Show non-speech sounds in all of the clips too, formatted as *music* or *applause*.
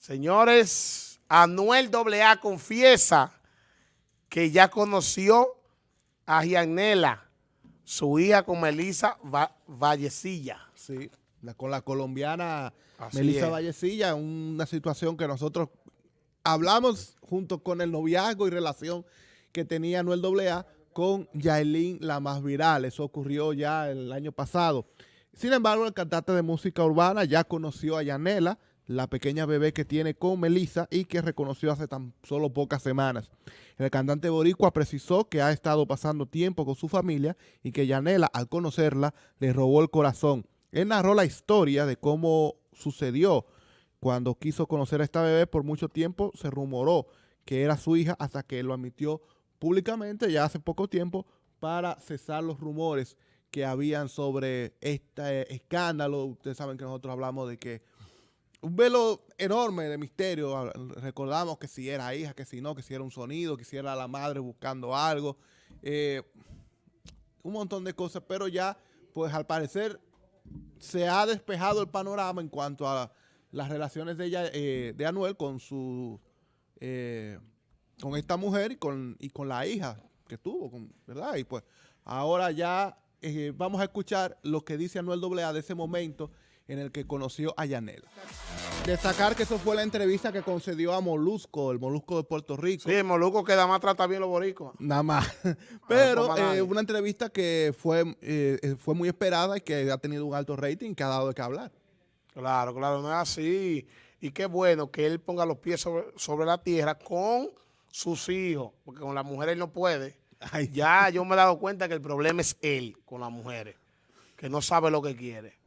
Señores, Anuel AA confiesa que ya conoció a Gianela, su hija con Melissa Vallecilla. Sí, con la colombiana Melissa Vallecilla, una situación que nosotros hablamos junto con el noviazgo y relación que tenía Anuel AA con Yailin, la más viral. Eso ocurrió ya el año pasado. Sin embargo, el cantante de música urbana ya conoció a Yanela, la pequeña bebé que tiene con Melissa y que reconoció hace tan solo pocas semanas. El cantante boricua precisó que ha estado pasando tiempo con su familia y que Yanela, al conocerla, le robó el corazón. Él narró la historia de cómo sucedió cuando quiso conocer a esta bebé. Por mucho tiempo se rumoró que era su hija hasta que lo admitió públicamente ya hace poco tiempo para cesar los rumores que habían sobre este escándalo. Ustedes saben que nosotros hablamos de que un velo enorme de misterio. Recordamos que si era hija, que si no, que si era un sonido, que si era la madre buscando algo. Eh, un montón de cosas, pero ya, pues al parecer, se ha despejado el panorama en cuanto a las relaciones de, ella, eh, de Anuel con su eh, con esta mujer y con, y con la hija que tuvo, ¿verdad? Y pues ahora ya vamos a escuchar lo que dice Anuel AA de ese momento en el que conoció a Yanela. Destacar que eso fue la entrevista que concedió a Molusco, el Molusco de Puerto Rico. Sí, el Molusco que nada más trata bien los boricos. Nada más. *laughs* *laughs* Pero eh, una entrevista que fue, eh, fue muy esperada y que ha tenido un alto rating que ha dado de qué hablar. Claro, claro, no es así. Y qué bueno que él ponga los pies sobre, la tierra con sus hijos, porque con las mujeres no puede. Ya yo me he dado cuenta que el problema es él con las mujeres, que no sabe lo que quiere.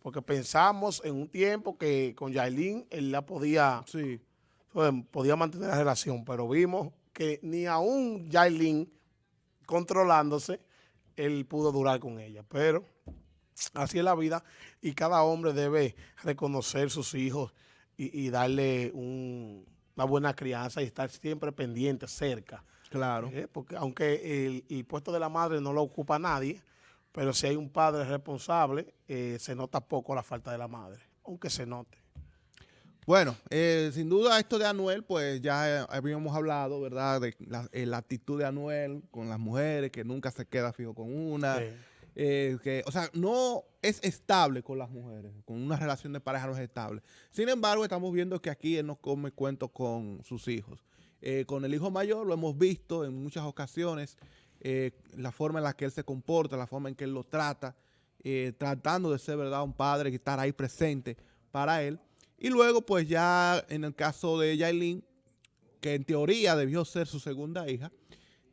Porque pensamos en un tiempo que con Yailin él la podía, sí. podía mantener la relación, pero vimos que ni aún Yailin controlándose, él pudo durar con ella. Pero así es la vida y cada hombre debe reconocer sus hijos y, darle una buena crianza y estar siempre pendiente, cerca. Claro. ¿Eh? Porque aunque el, el puesto de la madre no lo ocupa nadie, pero si hay un padre responsable, eh, se nota poco la falta de la madre, aunque se note. Bueno, eh, sin duda esto de Anuel, pues ya habíamos hablado, ¿verdad? De eh, la, actitud de Anuel con las mujeres, que nunca se queda fijo con una. que, o sea, no es estable con las mujeres, con una relación de pareja no es estable. Sin embargo, estamos viendo que aquí él no come cuento con sus hijos. con el hijo mayor lo hemos visto en muchas ocasiones, eh, la forma en la que él se comporta, la forma en que él lo trata, eh, tratando de ser, ¿verdad?, un padre, que estar ahí presente para él. Y luego, pues ya en el caso de Yailin, que en teoría debió ser su segunda hija,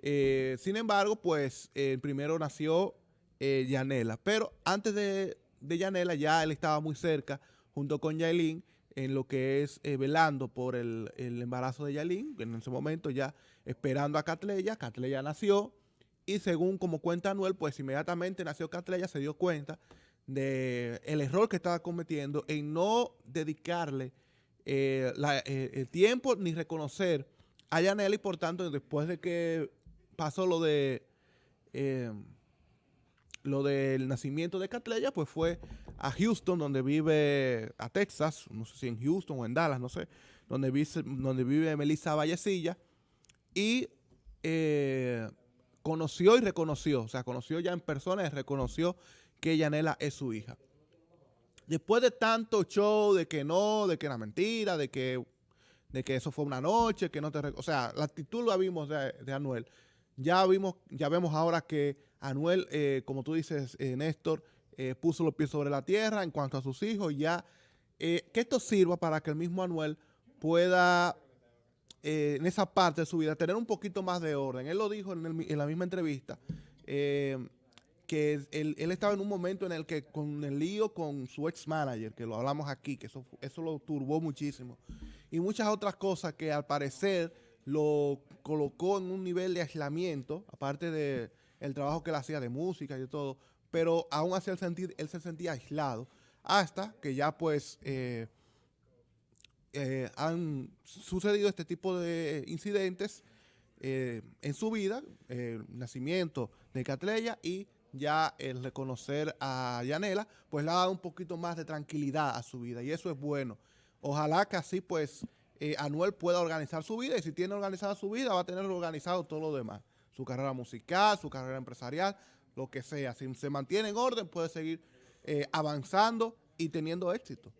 eh, sin embargo, pues primero nació Yanela. Pero antes de, Yanela ya él estaba muy cerca, junto con Yailin, en lo que es velando por el, el, embarazo de Yailin, en ese momento ya esperando a Catleya. Catleya nació, y según como cuenta Anuel, pues inmediatamente nació Catrella, se dio cuenta de error que estaba cometiendo en no dedicarle eh, eh, el tiempo ni reconocer a Yanela y por tanto después de que pasó lo de eh, lo del nacimiento de Catrella, pues fue a Houston, donde vive, a Texas, no sé si en Houston o en Dallas, no sé, donde vive, donde vive Melissa Vallecilla, y conoció y reconoció, o sea, conoció ya en persona y reconoció que Yanela es su hija. Después de tanto show de que no, de que era mentira, de que, de que eso fue una noche, que no te... O sea, la actitud la vimos de, Anuel. Ya vimos, ya vemos ahora que Anuel, eh, como tú dices, eh, Néstor, eh, puso los pies sobre la tierra en cuanto a sus hijos. Ya, que esto sirva para que el mismo Anuel pueda eh, en esa parte de su vida, tener un poquito más de orden. Él lo dijo en, la misma entrevista, eh, que él, estaba en un momento en el que con el lío con su ex manager, que lo hablamos aquí, que eso, eso lo turbó muchísimo, y muchas otras cosas que al parecer lo colocó en un nivel de aislamiento, aparte de trabajo que él hacía de música y de todo, pero aún así él, sentir, él se sentía aislado, hasta que ya pues... Eh, eh, han sucedido este tipo de incidentes eh, en su vida, el nacimiento de Catleya y ya el reconocer a Yanela, pues le ha dado un poquito más de tranquilidad a su vida y eso es bueno. ojalá que así pues eh, Anuel pueda organizar su vida y si tiene organizada su vida va a tener organizado todo lo demás. Su carrera musical, su carrera empresarial, lo que sea. Si se mantiene en orden puede seguir eh, avanzando y teniendo éxito.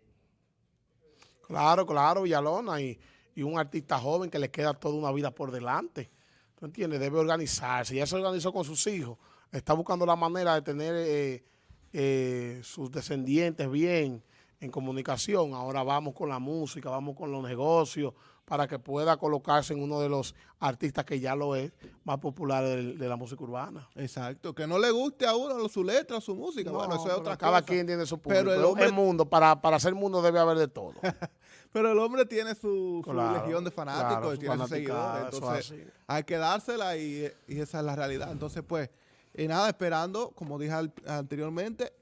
Claro, claro, Villalona, y, y, un artista joven que le queda toda una vida por delante. ¿Tú entiendes? Debe organizarse. Ya se organizó con sus hijos. Está buscando la manera de tener eh, eh, sus descendientes bien en comunicación. Ahora vamos con la música, vamos con los negocios, para que pueda colocarse en uno de los artistas que ya lo es, más popular de, la música urbana. Exacto, que no le guste a uno su letra, su música, bueno, eso es otra cada cosa. quien tiene su público, pero el, hombre, mundo, para, para ser mundo debe haber de todo. *laughs* pero el hombre tiene su, legión de fanáticos, tiene sus seguidores, entonces hay que dársela y, y, esa es la realidad. Entonces, pues, y nada, esperando, como dije anteriormente,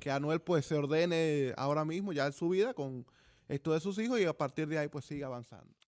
que Anuel pues se ordene ahora mismo ya en su vida con esto de sus hijos y a partir de ahí pues siga avanzando.